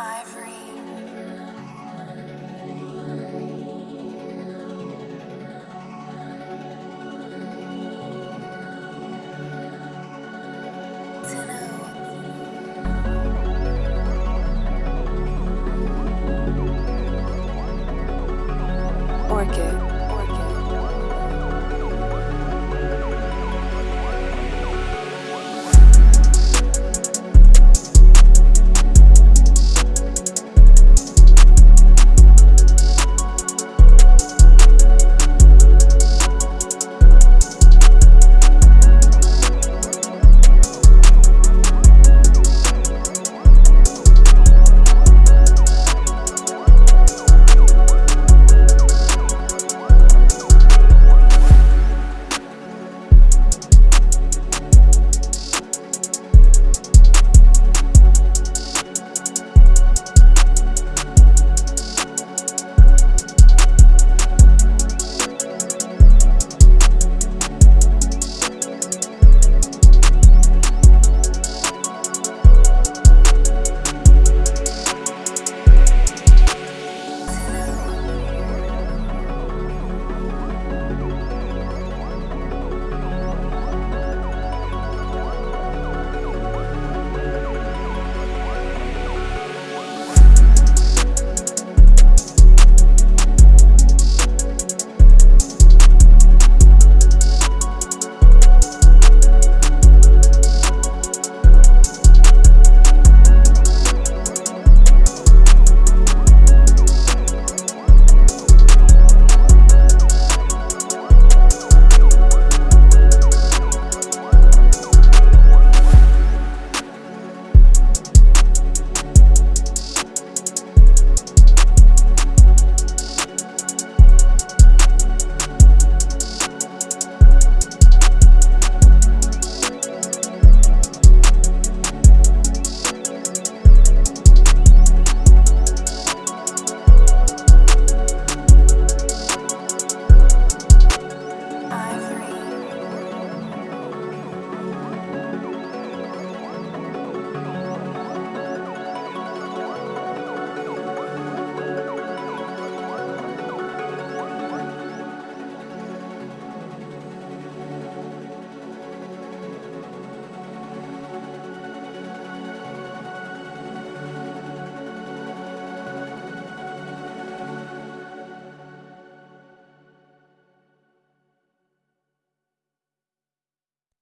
Ivory.